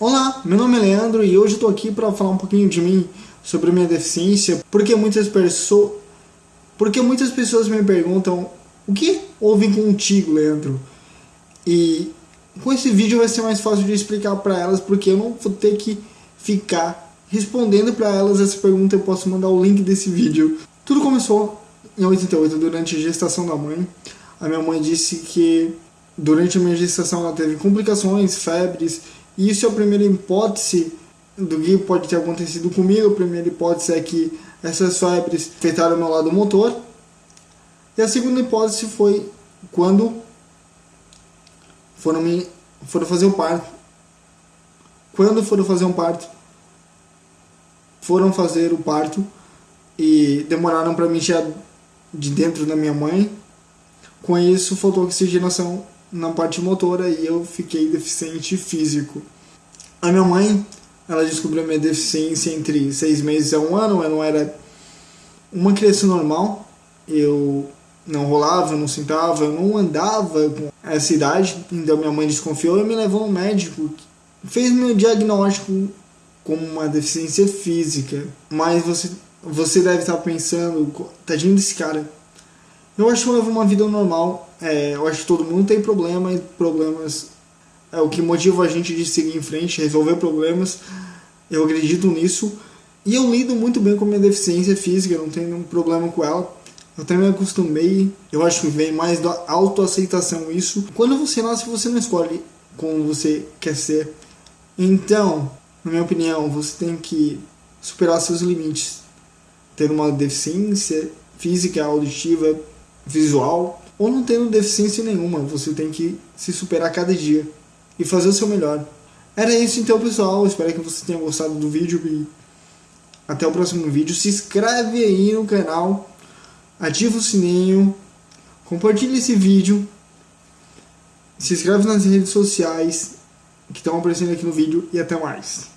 Olá, meu nome é Leandro e hoje estou aqui para falar um pouquinho de mim sobre minha deficiência, porque muitas pessoas porque muitas pessoas me perguntam o que houve contigo, Leandro? E com esse vídeo vai ser mais fácil de explicar para elas, porque eu não vou ter que ficar respondendo para elas essa pergunta, eu posso mandar o link desse vídeo. Tudo começou em 88, durante a gestação da mãe. A minha mãe disse que durante a minha gestação ela teve complicações, febres, isso é a primeira hipótese do que pode ter acontecido comigo. A primeira hipótese é que essas febres afetaram o meu lado motor. E a segunda hipótese foi quando foram, me, foram fazer o parto. Quando foram fazer um parto, foram fazer o parto e demoraram para me tirar de dentro da minha mãe. Com isso, faltou oxigenação na parte motora e eu fiquei deficiente físico. A minha mãe, ela descobriu minha deficiência entre seis meses a um ano, eu não era uma criança normal, eu não rolava, não sentava, eu não andava com essa idade, então minha mãe desconfiou e me levou ao médico, fez meu diagnóstico como uma deficiência física, mas você, você deve estar pensando, tadinho desse cara, eu acho que eu levo uma vida normal. É, eu acho que todo mundo tem problema e problemas é o que motiva a gente de seguir em frente, resolver problemas. Eu acredito nisso. E eu lido muito bem com a minha deficiência física, não tenho nenhum problema com ela. Eu também me acostumei. Eu acho que vem mais da autoaceitação isso. Quando você nasce, você não escolhe como você quer ser. Então, na minha opinião, você tem que superar seus limites. Ter uma deficiência física, auditiva, visual ou não tendo deficiência nenhuma. Você tem que se superar cada dia e fazer o seu melhor. Era isso então, pessoal. Espero que você tenha gostado do vídeo e até o próximo vídeo. Se inscreve aí no canal, ativa o sininho, compartilhe esse vídeo, se inscreve nas redes sociais que estão aparecendo aqui no vídeo e até mais.